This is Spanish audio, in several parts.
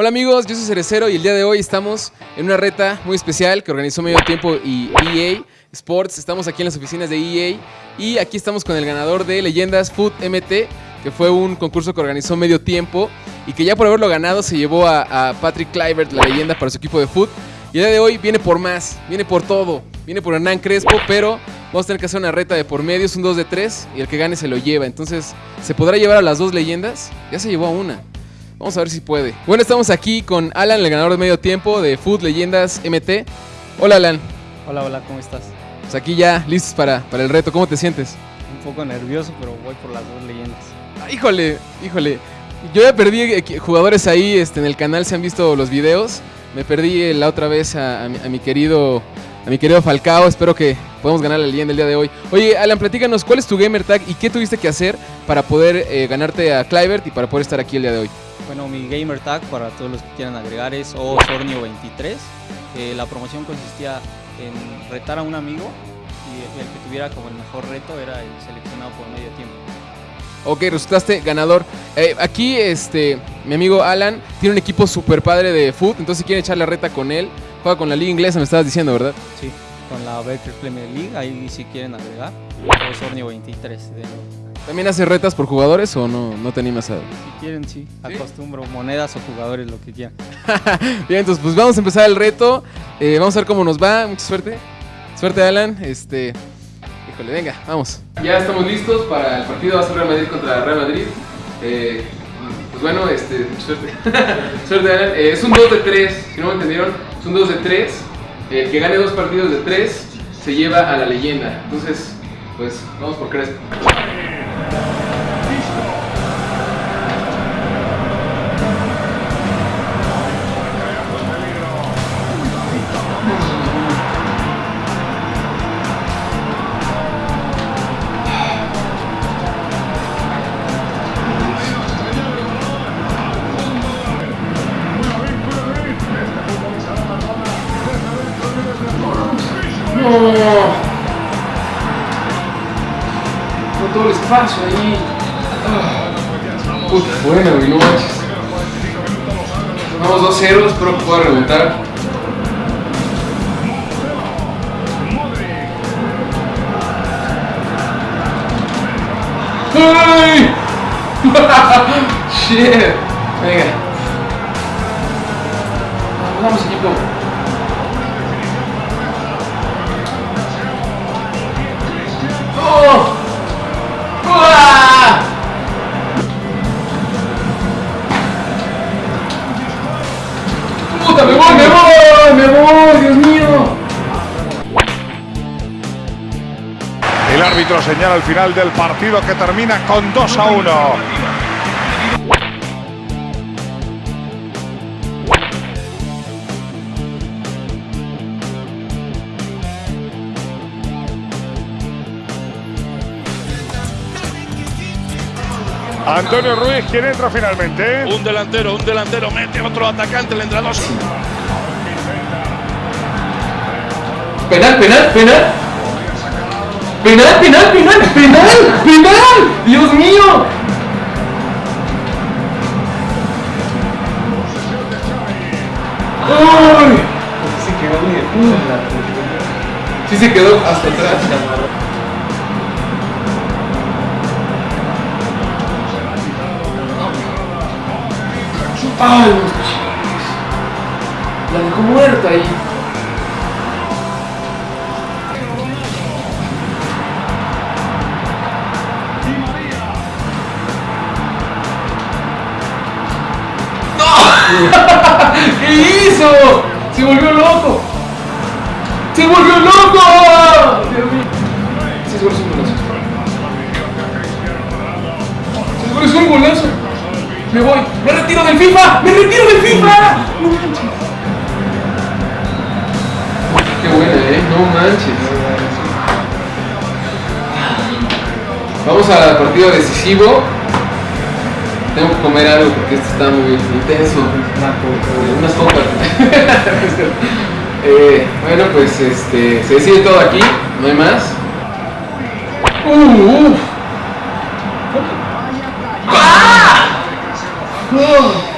Hola amigos, yo soy Cerecero y el día de hoy estamos en una reta muy especial que organizó Medio Tiempo y EA Sports. Estamos aquí en las oficinas de EA y aquí estamos con el ganador de Leyendas Food MT, que fue un concurso que organizó Medio Tiempo y que ya por haberlo ganado se llevó a, Patrick Clivert, la leyenda para su equipo de foot. Y el día de hoy viene por más, viene por todo, viene por Hernán Crespo, pero vamos a tener que hacer una reta de por medio, es un 2 de 3 y el que gane se lo lleva. Entonces, ¿se podrá llevar a las dos leyendas? Ya se llevó a una. Vamos a ver si puede. Bueno, estamos aquí con Alan, el ganador de medio tiempo de Food Leyendas MT. Hola Alan. Hola, hola, ¿cómo estás? Pues aquí ya listos para, para el reto. ¿Cómo te sientes? Un poco nervioso, pero voy por las dos leyendas. Ah, híjole, híjole. Yo ya perdí jugadores ahí este, en el canal, se han visto los videos. Me perdí la otra vez a, a, mi, a mi querido a mi querido Falcao. Espero que podamos ganar la leyenda el día de hoy. Oye, Alan, platícanos, ¿cuál es tu gamer tag y qué tuviste que hacer para poder eh, ganarte a Clivert y para poder estar aquí el día de hoy? Bueno, mi gamer tag para todos los que quieran agregar es Osornio23. Eh, la promoción consistía en retar a un amigo y el que tuviera como el mejor reto era el seleccionado por medio tiempo. Ok, resultaste ganador. Eh, aquí, este, mi amigo Alan tiene un equipo super padre de foot, entonces si quieren echar la reta con él, juega con la liga inglesa, me estabas diciendo, ¿verdad? Sí, con la Better Premier League, ahí si quieren agregar. Osornio 23 de nuevo. ¿También hace retas por jugadores o no, no te animas a...? Si quieren, sí. Acostumbro monedas o jugadores, lo que quieran. Bien, entonces pues vamos a empezar el reto. Eh, vamos a ver cómo nos va. Mucha suerte. Suerte, Alan. Este... Híjole, venga, vamos. Ya estamos listos para el partido. Va a ser Real Madrid contra Real Madrid. Eh, pues bueno, este, mucha suerte. suerte, Alan. Eh, es un 2 de 3, si no me entendieron. Es un 2 de 3. El que gane dos partidos de 3 se lleva a la leyenda. Entonces, pues vamos por Crespo. No. Espacio ahí. Ah. Puta, bueno, güey, no manches. Vamos 2-0, espero que pueda remontar. ¡Ay! Shit. Venga. Vamos, equipo. Árbitro señala el final del partido que termina con 2 a 1. Antonio Ruiz, ¿quién entra finalmente? Un delantero, un delantero, mete otro atacante, le entra dos. Penal, penal, penal. Penal, penal, penal, penal, penal. Dios mío. ¡Uy! Se quedó muy de puta. Sí se quedó hasta atrás. ¡Ay, ¡Se volvió loco! ¡Se volvió loco! Dios mío. Un golazo. Seguro es un golazo. Me voy. Me retiro del FIFA. Me retiro del FIFA. No manches. Qué buena, eh. No manches. Vamos al partido decisivo. Tengo que comer algo porque esto está muy intenso. Unas copas. eh, bueno, pues este, se decide todo aquí. No hay más. Uh, uh. ¡Ah! Oh.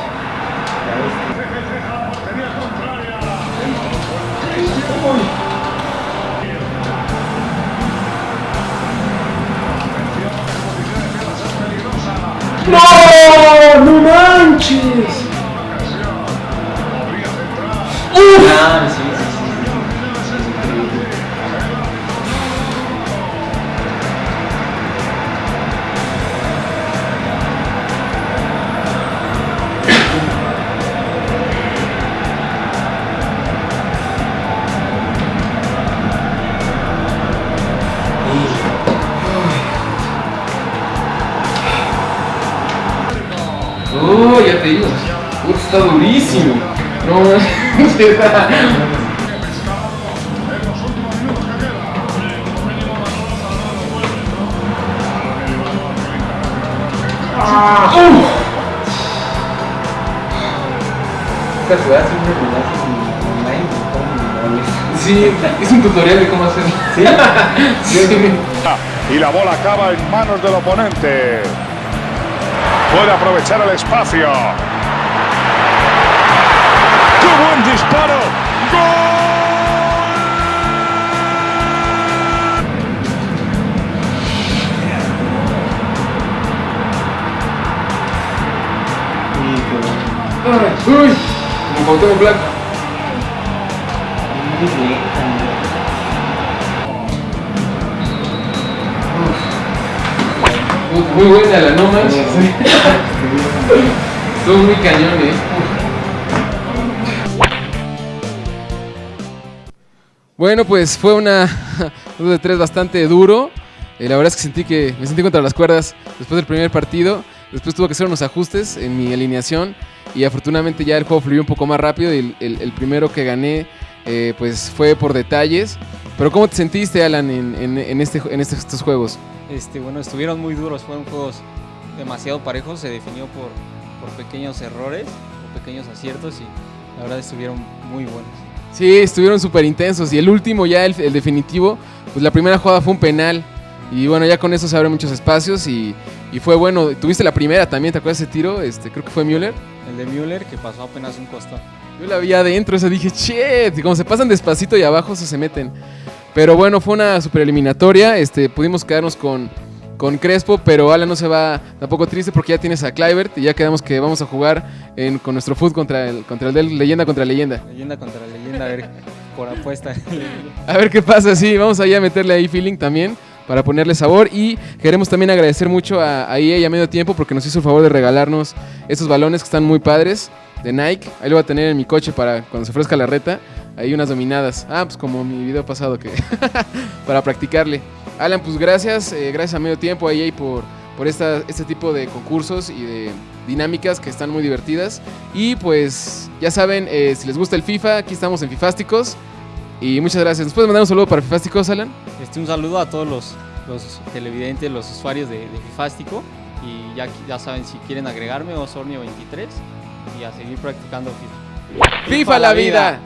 ¡No! ¡No manches! Ah, sí, Oh, ya te digo. Está durísimo. No, manches. Esta jugada siempre me la haces en online y cómo. Sí, es un tutorial de cómo hacerlo. ¿Sí? Sí. Y la bola acaba en manos del oponente. Puede aprovechar el espacio. ¡Qué buen disparo! Ay, uy, como Cuauhtémoc Blanco. Muy buena la no manches. Estuvo muy cañón, eh. Bueno, pues fue una dos de tres bastante duro. Eh, la verdad es que sentí que me sentí contra las cuerdas después del primer partido. Después tuve que hacer unos ajustes en mi alineación y afortunadamente ya el juego fluyó un poco más rápido y el, el- el primero que gané eh, pues fue por detalles. Pero ¿cómo te sentiste, Alan, en, en- en este, en este- estos juegos? Este, bueno, estuvieron muy duros, fueron juegos demasiado parejos, se definió por, por pequeños errores o pequeños aciertos y la verdad estuvieron muy buenos. Sí, estuvieron súper intensos. Y el último, ya el, el definitivo, pues la primera jugada fue un penal. Y bueno, ya con eso se abren muchos espacios y, y fue bueno. Tuviste la primera también, ¿te acuerdas de ese tiro? Este, creo que fue Müller. El de Müller que pasó apenas un costado. Yo la vi adentro, esa dije, shit. Y como se pasan despacito y abajo, eso se meten. Pero bueno, fue una super eliminatoria. Este, pudimos quedarnos con, con Crespo, pero Alan no se va tampoco triste porque ya tienes a Clivert y ya quedamos que vamos a jugar en- con nuestro foot contra el, contra el del leyenda contra leyenda. Leyenda contra leyenda, a ver, por apuesta. A ver qué pasa, sí, vamos allá a meterle ahí feeling también para ponerle sabor y queremos también agradecer mucho a, a EA y a medio tiempo porque nos hizo el favor de regalarnos estos balones que están muy padres de Nike. Ahí lo voy a tener en mi coche para cuando se ofrezca la reta. Ahí unas dominadas. Ah, pues como mi video pasado que para practicarle. Alan, pues gracias, eh, gracias a medio tiempo a EA por, por esta, este tipo de concursos y de dinámicas que están muy divertidas. Y pues ya saben, eh, si les gusta el FIFA, aquí estamos en Fifásticos. Y muchas gracias. ¿Nos puedes mandar un saludo para Fifásticos, Alan? Este, un saludo a todos los, los televidentes, los usuarios de, de Fifástico. Y ya, ya saben si quieren agregarme, Osornio23 y a seguir practicando FIFA. ¡FIFA la vida!